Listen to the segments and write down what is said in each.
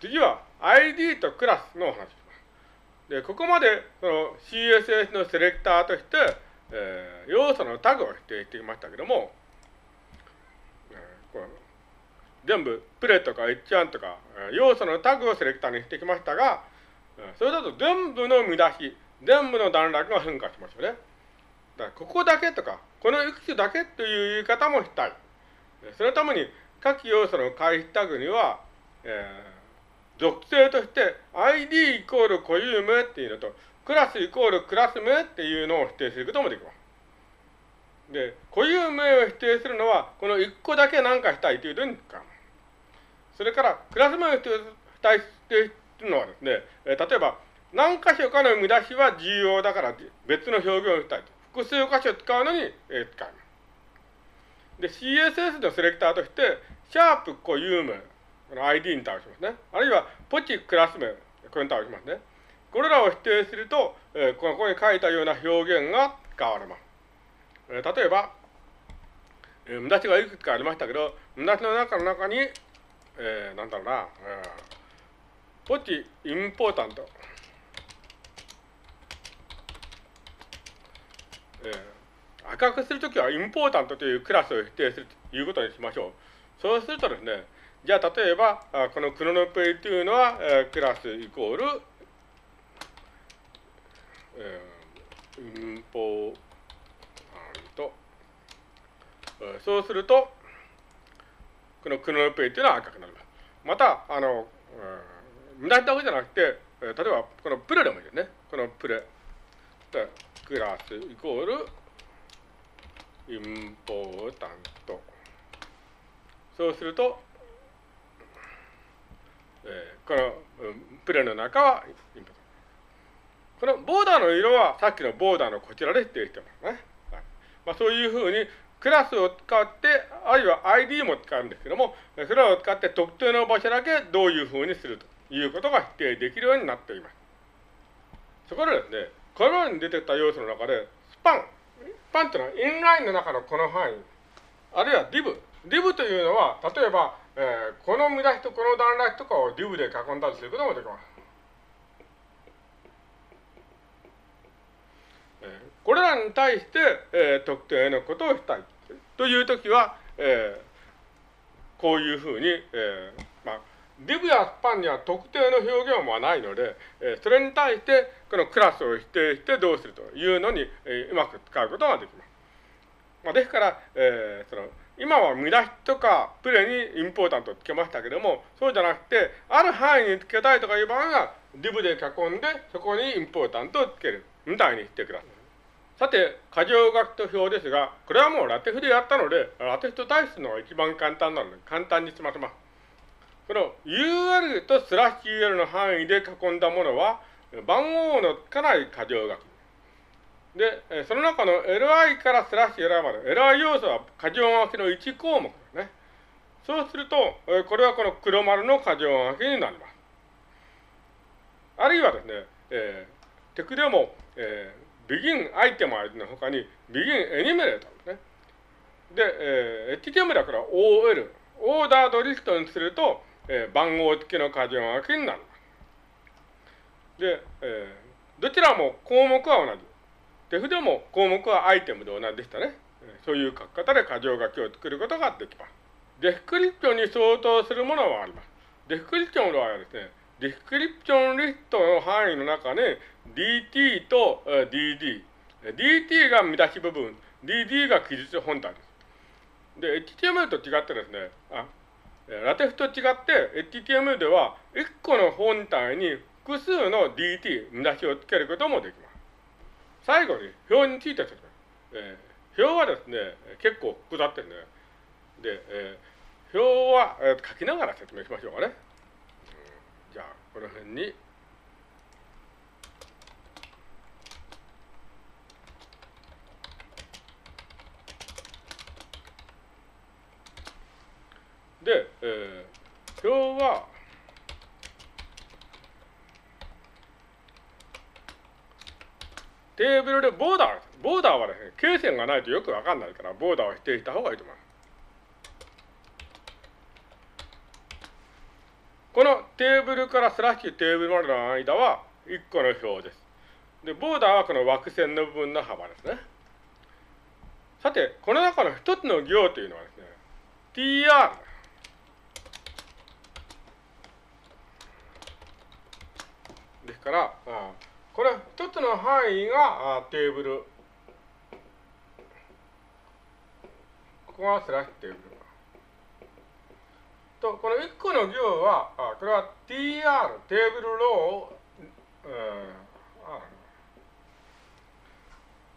次は ID とクラスのお話します。で、ここまでその CSS のセレクターとして、えー、要素のタグを指定してきましたけども、えー、この全部プレとか H1 とか要素のタグをセレクターにしてきましたが、それだと全部の見出し、全部の段落が変化しますよね。だからここだけとか、このいくつだけという言い方もしたい。そのために各要素の回避タグには、えー、属性として ID イコール固有名っていうのと、クラスイコールクラス名っていうのを否定することもできます。で、固有名を否定するのは、この1個だけ何かしたいというのに使う。それから、クラス名を否定するのはですね、えー、例えば、何箇所かの見出しは重要だから別の表現をしたいと。複数箇所使うのに、えー、使います。で、CSS のセレクターとして、シャープ固有名、この ID に対しますね。あるいは、ポチクラス名、これに対しますね。これらを否定すると、えー、ここに書いたような表現が使われます。えー、例えば、えー、見出しがいくつかありましたけど、見出しの中の中に、えー、なんだろうな、えー、ポチインポータント、えー、赤くするときはインポータントというクラスを否定するということにしましょう。そうするとですね、じゃあ例えば、このクロノペイというのは、クラスイコール、インポータント、そうすると、このクロノペイというのは赤くなります。また、あの、えー、無駄だけじゃなくて、例えばこのプレでもいいですね。このプレ。クラスイコールインポータント。そうすると、えー、このプレの中はインポータント。このボーダーの色はさっきのボーダーのこちらで指定してますね。はいまあ、そういうふうにクラスを使って、あるいは ID も使うんですけども、それを使って特定の場所だけどういうふうにするということが否定できるようになっています。そこでですね、このように出てきた要素の中で、スパン。スパンというのはインラインの中のこの範囲。あるいは div。div というのは、例えば、えー、この見出しとこの段落とかを div で囲んだりすることもできます。えー、これらに対して、えー、特定のことをしたい。というときは、えー、こういうふうに、えー、まあ、デブやスパンには特定の表現はないので、えー、それに対してこのクラスを否定してどうするというのに、えー、うまく使うことができます。まあ、ですから、えー、その今は見出しとかプレにインポータントつけましたけども、そうじゃなくて、ある範囲につけたいとかいう場合は、ディブで囲んで、そこにインポータントをつける。みたいにしてください。さて、箇条書きと表ですが、これはもうラテフでやったので、ラテフと対するのが一番簡単なので、簡単に済ませます。この UL とスラッシュ UL の範囲で囲んだものは、番号のつかない箇条書き。で、その中の li からスラッシュ li まで、li 要素は箇条書きの1項目ですね。そうすると、これはこの黒丸の箇条書きになります。あるいはですね、えー、テクでも、えー、begin アイテムの他に begin enumerate ですね。で、えー、HTML だから OL、 ordered list にすると、えー、番号付きの箇条書きになります。で、えー、どちらも項目は同じ。 TeX でも項目は item で同じでしたね。そういう書き方で箇条書きを作ることができます。 description に相当するものはあります。 description の場合はですね、 description list の範囲の中で DT と DD。DT が見出し部分、DD が記述本体です。で、HTML と違ってですね、あラテフと違って HTML では1個の本体に複数の DT、見出しをつけることもできます。最後に表について説明。えー、表はですね、結構複雑ですね。で、えー、表は、えー、書きながら説明しましょうかね。じゃあ、この辺に。で、えー、表は、テーブルでボーダー、ボーダーはですね、経線がないとよくわかんないから、ボーダーを否定した方がいいと思います。このテーブルからスラッシュテーブルまでの間は1個の表です。で、ボーダーはこの枠線の部分の幅ですね。さて、この中の一つの行というのはですね、tr ですから、あこれ一つの範囲がテーブル。ここがスラッシュテーブル。と、この1個の行は、これは tr、テーブルロー、うん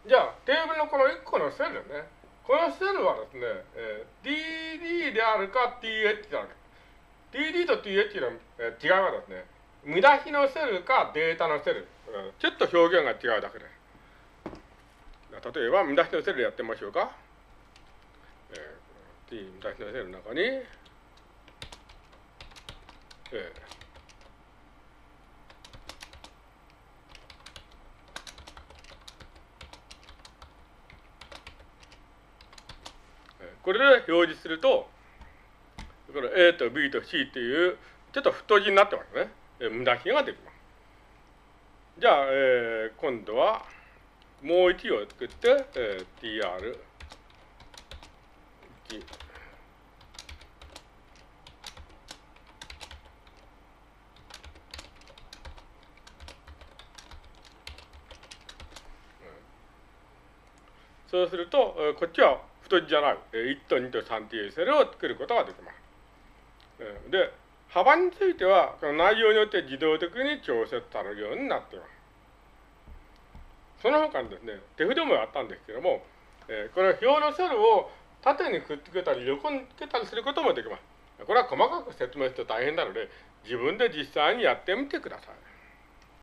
じゃあ、テーブルのこの1個のセルね。このセルはですね、えー、 TD であるか TH であるか。 TD と TH の、えー、違いはですね、見出しのセルかデータのセル。ちょっと表現が違うだけで。例えば、見出しのセルやってみましょうか。えー、T 見出しのセルの中に、えーこれで表示すると、これ A と B と C っていう、ちょっと太字になってますね。無駄比ができます。じゃあ、えー、今度は、もう1を作って、えー、tr1。そうすると、こっちは太字じゃない、1と2と3というセルを作ることができます。で、幅については、この内容によって自動的に調節されるようになっています。その他にですね、手筆もやったんですけども、えこれは表のセルを縦にくっつけたり横につけたりすることもできます。これは細かく説明して大変なので、自分で実際にやってみてください。